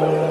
Oh.